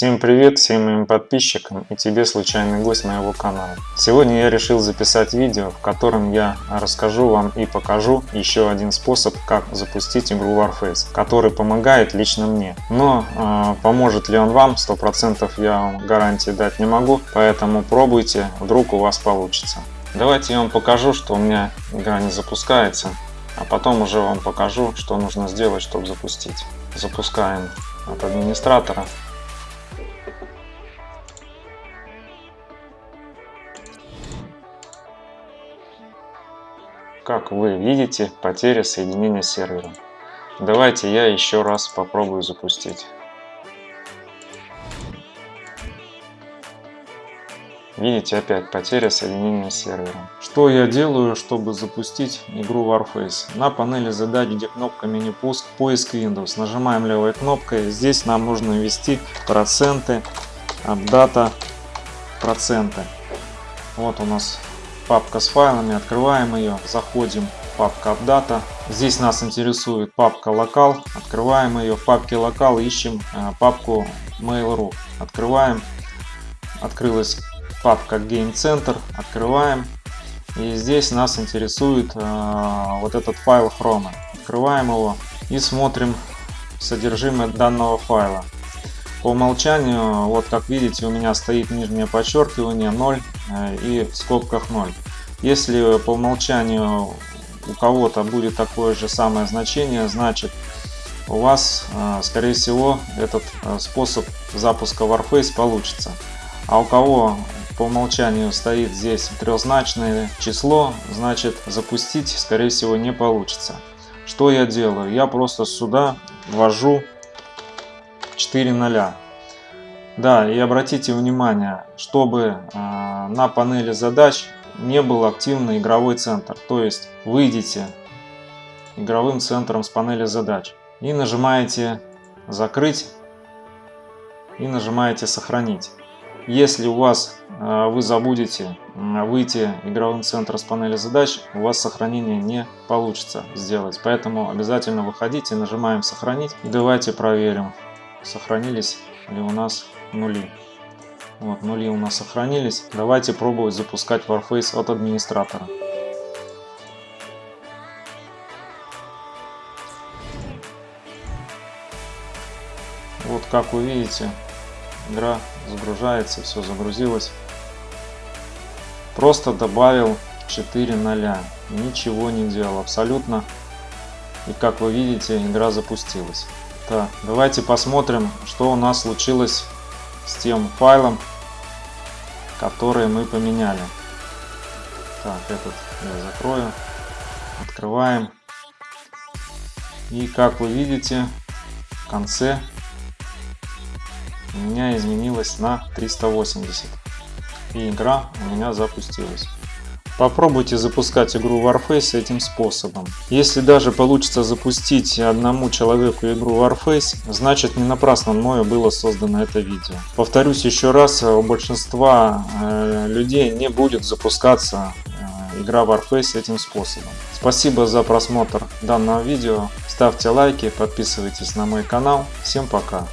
Всем привет всем моим подписчикам и тебе случайный гость моего канала. Сегодня я решил записать видео, в котором я расскажу вам и покажу еще один способ, как запустить игру Warface, который помогает лично мне. Но э, поможет ли он вам, 100% я вам гарантии дать не могу, поэтому пробуйте, вдруг у вас получится. Давайте я вам покажу, что у меня игра не запускается, а потом уже вам покажу, что нужно сделать, чтобы запустить. Запускаем от администратора. Как вы видите, потеря соединения с сервером. Давайте я еще раз попробую запустить. Видите, опять потеря соединения с сервером. Что я делаю, чтобы запустить игру Warface? На панели задач, где кнопка меню пуск, поиск Windows. Нажимаем левой кнопкой. Здесь нам нужно ввести проценты, дата, проценты. Вот у нас папка с файлами, открываем ее, заходим в папка Updata. Здесь нас интересует папка Local, открываем ее, в папке Local ищем э, папку Mail.ru, открываем, открылась папка Game Center, открываем, и здесь нас интересует э, вот этот файл Chrome, открываем его и смотрим содержимое данного файла. По умолчанию, вот как видите, у меня стоит нижнее подчеркивание 0 э, и в скобках 0. Если по умолчанию у кого-то будет такое же самое значение, значит у вас, э, скорее всего, этот э, способ запуска Warface получится. А у кого по умолчанию стоит здесь трехзначное число, значит запустить, скорее всего, не получится. Что я делаю? Я просто сюда ввожу 4 0. Да, и обратите внимание, чтобы э, на панели задач не был активный игровой центр. То есть выйдите игровым центром с панели задач и нажимаете «Закрыть» и нажимаете «Сохранить». Если у вас э, вы забудете выйти игровым центром с панели задач, у вас сохранение не получится сделать. Поэтому обязательно выходите, нажимаем «Сохранить» и давайте проверим сохранились ли у нас нули. Вот, нули у нас сохранились. Давайте пробовать запускать Warface от администратора. Вот как вы видите, игра загружается, все загрузилось. Просто добавил 4 0. Ничего не делал абсолютно. И как вы видите, игра запустилась. Так, давайте посмотрим, что у нас случилось с тем файлом, который мы поменяли. Так, этот я закрою. Открываем. И как вы видите, в конце у меня изменилось на 380. И игра у меня запустилась. Попробуйте запускать игру Warface этим способом. Если даже получится запустить одному человеку игру Warface, значит не напрасно мною было создано это видео. Повторюсь еще раз, у большинства э, людей не будет запускаться э, игра Warface этим способом. Спасибо за просмотр данного видео, ставьте лайки, подписывайтесь на мой канал. Всем пока!